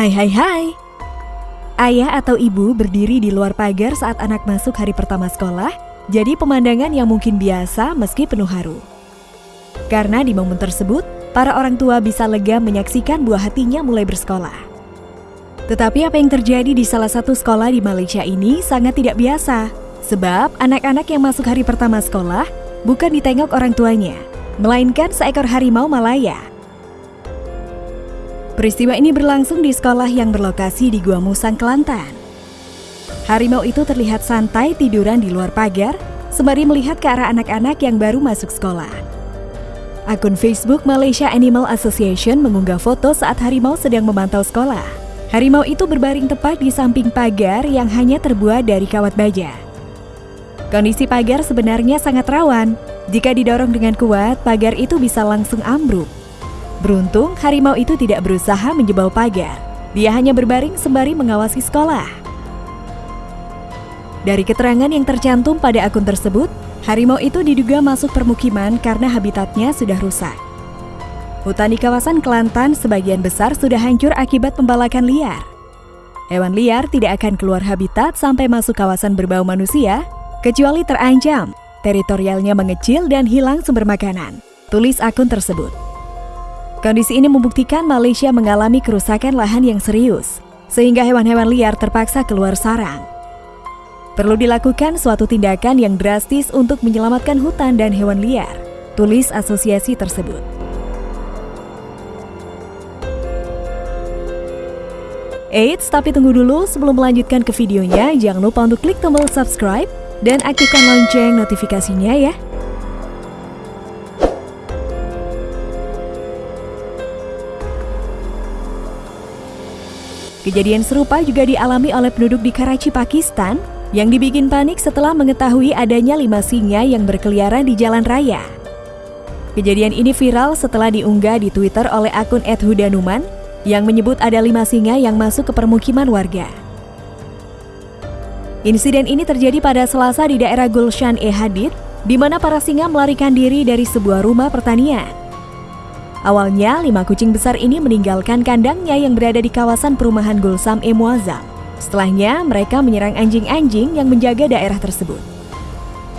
Hai hai hai. Ayah atau ibu berdiri di luar pagar saat anak masuk hari pertama sekolah, jadi pemandangan yang mungkin biasa meski penuh haru. Karena di momen tersebut, para orang tua bisa lega menyaksikan buah hatinya mulai bersekolah. Tetapi apa yang terjadi di salah satu sekolah di Malaysia ini sangat tidak biasa. Sebab anak-anak yang masuk hari pertama sekolah bukan ditengok orang tuanya, melainkan seekor harimau Malaya Peristiwa ini berlangsung di sekolah yang berlokasi di Gua Musang, Kelantan. Harimau itu terlihat santai tiduran di luar pagar, sembari melihat ke arah anak-anak yang baru masuk sekolah. Akun Facebook Malaysia Animal Association mengunggah foto saat harimau sedang memantau sekolah. Harimau itu berbaring tepat di samping pagar yang hanya terbuat dari kawat baja. Kondisi pagar sebenarnya sangat rawan. Jika didorong dengan kuat, pagar itu bisa langsung ambruk. Beruntung, harimau itu tidak berusaha menjebol pagar. Dia hanya berbaring sembari mengawasi sekolah. Dari keterangan yang tercantum pada akun tersebut, harimau itu diduga masuk permukiman karena habitatnya sudah rusak. Hutan di kawasan Kelantan sebagian besar sudah hancur akibat pembalakan liar. Hewan liar tidak akan keluar habitat sampai masuk kawasan berbau manusia, kecuali terancam, teritorialnya mengecil dan hilang sumber makanan. Tulis akun tersebut. Kondisi ini membuktikan Malaysia mengalami kerusakan lahan yang serius, sehingga hewan-hewan liar terpaksa keluar sarang. Perlu dilakukan suatu tindakan yang drastis untuk menyelamatkan hutan dan hewan liar, tulis asosiasi tersebut. Eits, tapi tunggu dulu sebelum melanjutkan ke videonya, jangan lupa untuk klik tombol subscribe dan aktifkan lonceng notifikasinya ya. Kejadian serupa juga dialami oleh penduduk di Karachi, Pakistan yang dibikin panik setelah mengetahui adanya lima singa yang berkeliaran di jalan raya. Kejadian ini viral setelah diunggah di Twitter oleh akun @hudanuman yang menyebut ada lima singa yang masuk ke permukiman warga. Insiden ini terjadi pada Selasa di daerah Gulshan E Hadid, di mana para singa melarikan diri dari sebuah rumah pertanian. Awalnya, lima kucing besar ini meninggalkan kandangnya yang berada di kawasan perumahan Gulsam E Muazzam. Setelahnya, mereka menyerang anjing-anjing yang menjaga daerah tersebut.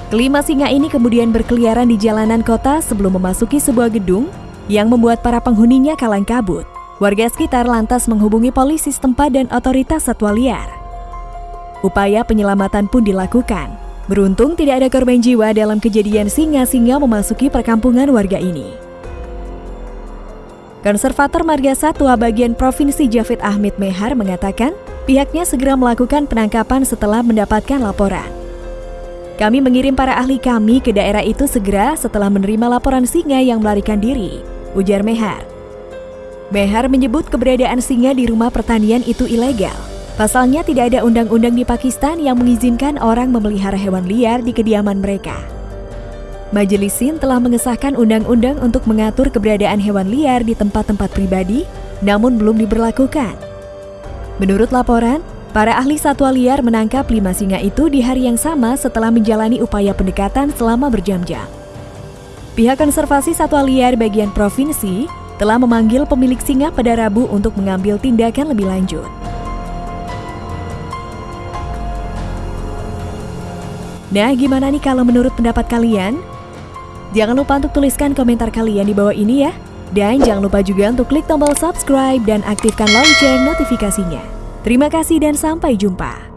Kelima singa ini kemudian berkeliaran di jalanan kota sebelum memasuki sebuah gedung yang membuat para penghuninya kalang kabut. Warga sekitar lantas menghubungi polisi setempat dan otoritas satwa liar. Upaya penyelamatan pun dilakukan. Beruntung tidak ada korban jiwa dalam kejadian singa-singa memasuki perkampungan warga ini. Konservator Marga Satwa bagian Provinsi Javid Ahmed Mehar mengatakan pihaknya segera melakukan penangkapan setelah mendapatkan laporan. Kami mengirim para ahli kami ke daerah itu segera setelah menerima laporan singa yang melarikan diri, ujar Mehar. Mehar menyebut keberadaan singa di rumah pertanian itu ilegal. Pasalnya tidak ada undang-undang di Pakistan yang mengizinkan orang memelihara hewan liar di kediaman mereka. Majelis Sin telah mengesahkan undang-undang untuk mengatur keberadaan hewan liar di tempat-tempat pribadi, namun belum diberlakukan. Menurut laporan, para ahli satwa liar menangkap lima singa itu di hari yang sama setelah menjalani upaya pendekatan selama berjam-jam. Pihak konservasi satwa liar bagian provinsi telah memanggil pemilik singa pada Rabu untuk mengambil tindakan lebih lanjut. Nah, gimana nih kalau menurut pendapat kalian? Jangan lupa untuk tuliskan komentar kalian di bawah ini ya. Dan jangan lupa juga untuk klik tombol subscribe dan aktifkan lonceng notifikasinya. Terima kasih dan sampai jumpa.